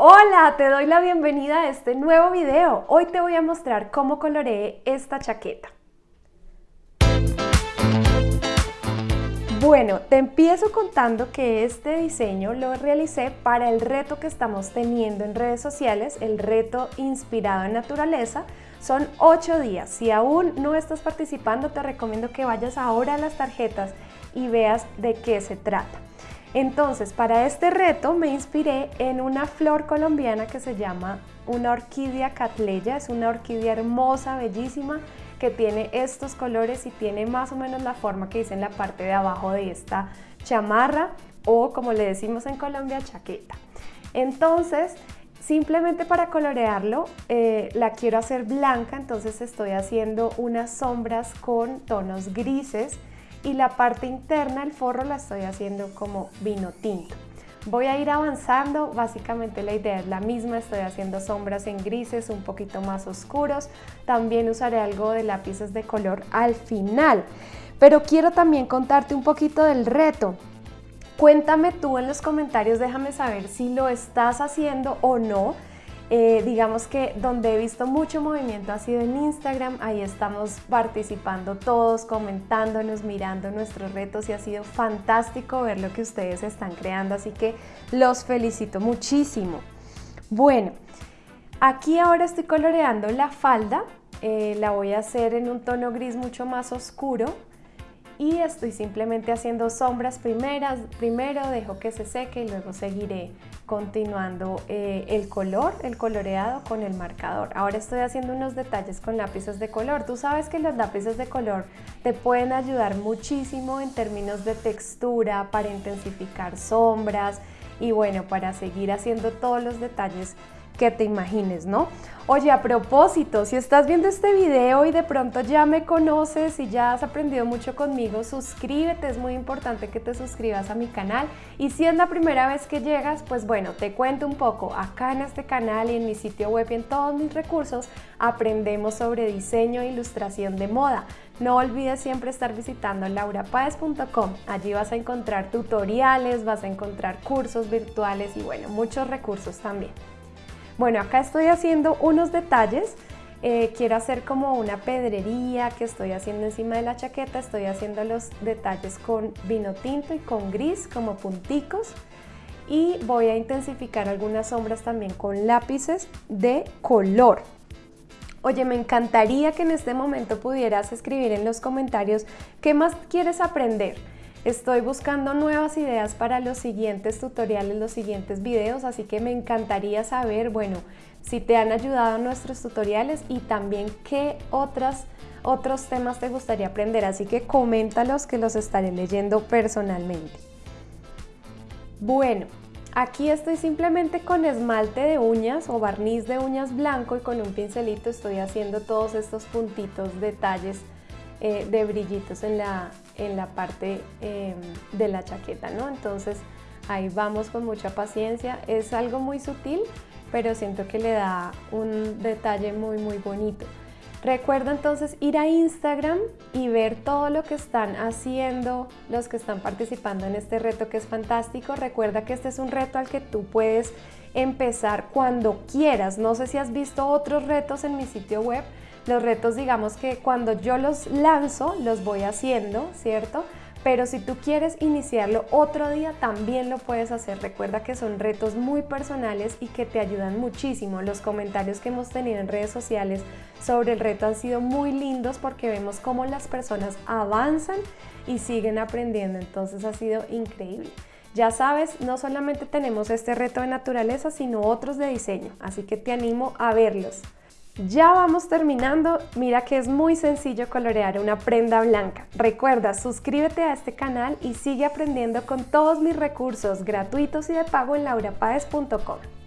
Hola, te doy la bienvenida a este nuevo video. Hoy te voy a mostrar cómo coloreé esta chaqueta. Bueno, te empiezo contando que este diseño lo realicé para el reto que estamos teniendo en redes sociales, el reto inspirado en naturaleza. Son 8 días. Si aún no estás participando, te recomiendo que vayas ahora a las tarjetas y veas de qué se trata. Entonces, para este reto me inspiré en una flor colombiana que se llama una orquídea catleya. Es una orquídea hermosa, bellísima, que tiene estos colores y tiene más o menos la forma que dice en la parte de abajo de esta chamarra o como le decimos en Colombia, chaqueta. Entonces, simplemente para colorearlo, eh, la quiero hacer blanca, entonces estoy haciendo unas sombras con tonos grises y la parte interna, el forro, la estoy haciendo como vino tinto. Voy a ir avanzando, básicamente la idea es la misma, estoy haciendo sombras en grises un poquito más oscuros, también usaré algo de lápices de color al final. Pero quiero también contarte un poquito del reto. Cuéntame tú en los comentarios, déjame saber si lo estás haciendo o no. Eh, digamos que donde he visto mucho movimiento ha sido en Instagram, ahí estamos participando todos, comentándonos, mirando nuestros retos y ha sido fantástico ver lo que ustedes están creando, así que los felicito muchísimo. Bueno, aquí ahora estoy coloreando la falda, eh, la voy a hacer en un tono gris mucho más oscuro y estoy simplemente haciendo sombras primeras, primero dejo que se seque y luego seguiré continuando eh, el color, el coloreado con el marcador. Ahora estoy haciendo unos detalles con lápices de color. Tú sabes que los lápices de color te pueden ayudar muchísimo en términos de textura, para intensificar sombras y bueno, para seguir haciendo todos los detalles que te imagines, ¿no? Oye, a propósito, si estás viendo este video y de pronto ya me conoces y ya has aprendido mucho conmigo, suscríbete, es muy importante que te suscribas a mi canal. Y si es la primera vez que llegas, pues bueno, te cuento un poco. Acá en este canal y en mi sitio web y en todos mis recursos, aprendemos sobre diseño e ilustración de moda. No olvides siempre estar visitando laurapaez.com. Allí vas a encontrar tutoriales, vas a encontrar cursos virtuales y bueno, muchos recursos también. Bueno, acá estoy haciendo unos detalles. Eh, quiero hacer como una pedrería que estoy haciendo encima de la chaqueta. Estoy haciendo los detalles con vino tinto y con gris como punticos. Y voy a intensificar algunas sombras también con lápices de color. Oye, me encantaría que en este momento pudieras escribir en los comentarios qué más quieres aprender. Estoy buscando nuevas ideas para los siguientes tutoriales, los siguientes videos, así que me encantaría saber, bueno, si te han ayudado nuestros tutoriales y también qué otras, otros temas te gustaría aprender, así que coméntalos que los estaré leyendo personalmente. Bueno, aquí estoy simplemente con esmalte de uñas o barniz de uñas blanco y con un pincelito estoy haciendo todos estos puntitos, detalles eh, de brillitos en la, en la parte em, de la chaqueta, ¿no? Entonces ahí vamos con mucha paciencia, es algo muy sutil, pero siento que le da un detalle muy muy bonito. Recuerda entonces ir a Instagram y ver todo lo que están haciendo los que están participando en este reto que es fantástico. Recuerda que este es un reto al que tú puedes empezar cuando quieras. No sé si has visto otros retos en mi sitio web, los retos, digamos que cuando yo los lanzo, los voy haciendo, ¿cierto? Pero si tú quieres iniciarlo otro día, también lo puedes hacer. Recuerda que son retos muy personales y que te ayudan muchísimo. Los comentarios que hemos tenido en redes sociales sobre el reto han sido muy lindos porque vemos cómo las personas avanzan y siguen aprendiendo. Entonces ha sido increíble. Ya sabes, no solamente tenemos este reto de naturaleza, sino otros de diseño. Así que te animo a verlos. Ya vamos terminando, mira que es muy sencillo colorear una prenda blanca. Recuerda, suscríbete a este canal y sigue aprendiendo con todos mis recursos gratuitos y de pago en laurapaez.com.